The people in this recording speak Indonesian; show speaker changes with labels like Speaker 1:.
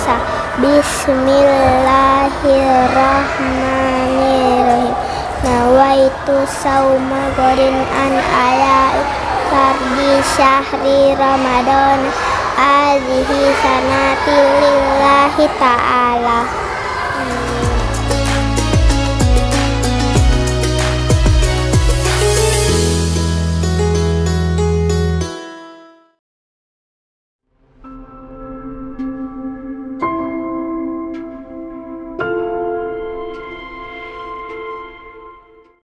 Speaker 1: Bismillahirrahmanirrahim. Nawaitu sauma gorin an ayat Fardi syahri Ramadan. Azihi sanati lillahi ta'ala.